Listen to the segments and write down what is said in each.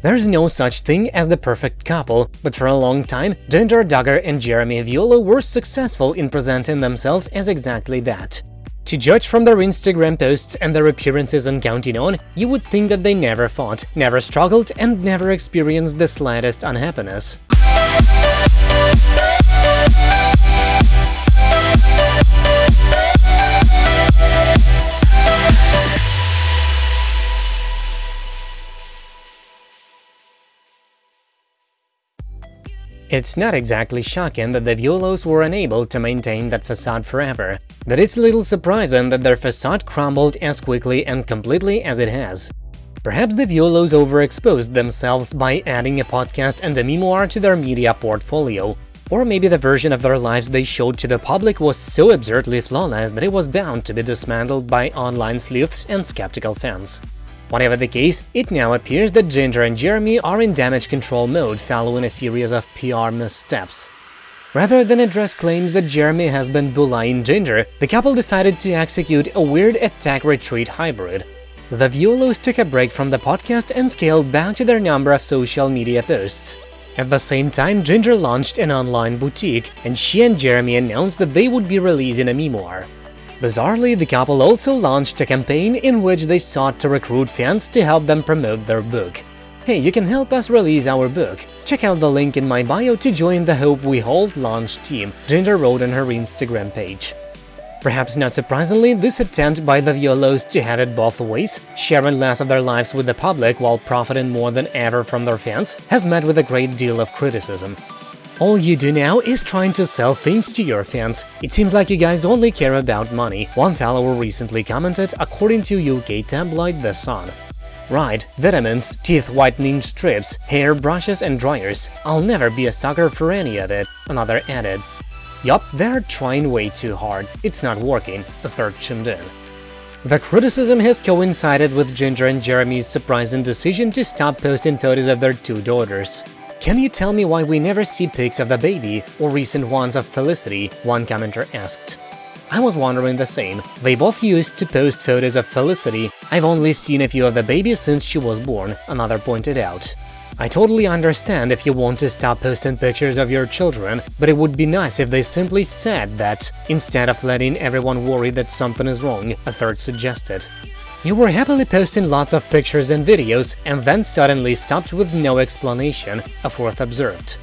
There's no such thing as the perfect couple, but for a long time, Jinger Duggar and Jeremy Vuolo were successful in presenting themselves as exactly that. To judge from their Instagram posts and their appearances on Counting On, you would think that they never fought, never struggled, and never experienced the slightest unhappiness. It's not exactly shocking that the Vuolos were unable to maintain that facade forever, but it's little surprising that their facade crumbled as quickly and completely as it has. Perhaps the Vuolos overexposed themselves by adding a podcast and a memoir to their media portfolio, or maybe the version of their lives they showed to the public was so absurdly flawless that it was bound to be dismantled by online sleuths and skeptical fans. Whatever the case, it now appears that Jinger and Jeremy are in damage control mode following a series of PR missteps. Rather than address claims that Jeremy has been bullying Jinger, the couple decided to execute a weird attack-retreat hybrid. The Vuolos took a break from the podcast and scaled back to their number of social media posts. At the same time, Jinger launched an online boutique, and she and Jeremy announced that they would be releasing a memoir. Bizarrely, the couple also launched a campaign in which they sought to recruit fans to help them promote their book. Hey, you can help us release our book. Check out the link in my bio to join the Hope We Hold launch team, Jinger wrote on her Instagram page. Perhaps not surprisingly, this attempt by the Vuolos to have it both ways, sharing less of their lives with the public while profiting more than ever from their fans, has met with a great deal of criticism. All you do now is trying to sell things to your fans. It seems like you guys only care about money, one follower recently commented according to UK tabloid The Sun. Right, vitamins, teeth whitening strips, hair brushes and dryers. I'll never be a sucker for any of it, another added. Yup, they're trying way too hard, it's not working, a third chimed in. The criticism has coincided with Jinger and Jeremy's surprising decision to stop posting photos of their two daughters. Can you tell me why we never see pics of the baby or recent ones of Felicity? One commenter asked. I was wondering the same. They both used to post photos of Felicity. I've only seen a few of the baby since she was born, another pointed out. I totally understand if you want to stop posting pictures of your children, but it would be nice if they simply said that, instead of letting everyone worry that something is wrong, a third suggested. You were happily posting lots of pictures and videos, and then suddenly stopped with no explanation, a fourth observed.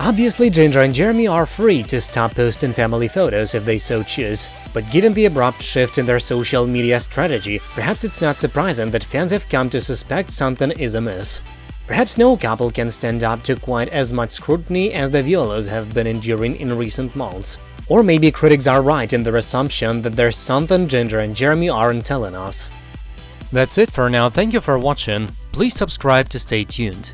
Obviously, Jinger and Jeremy are free to stop posting family photos if they so choose, but given the abrupt shift in their social media strategy, perhaps it's not surprising that fans have come to suspect something is amiss. Perhaps no couple can stand up to quite as much scrutiny as the Vuolos have been enduring in recent months. Or maybe critics are right in their assumption that there's something Jinger and Jeremy aren't telling us. That's it for now, thank you for watching, please subscribe to stay tuned.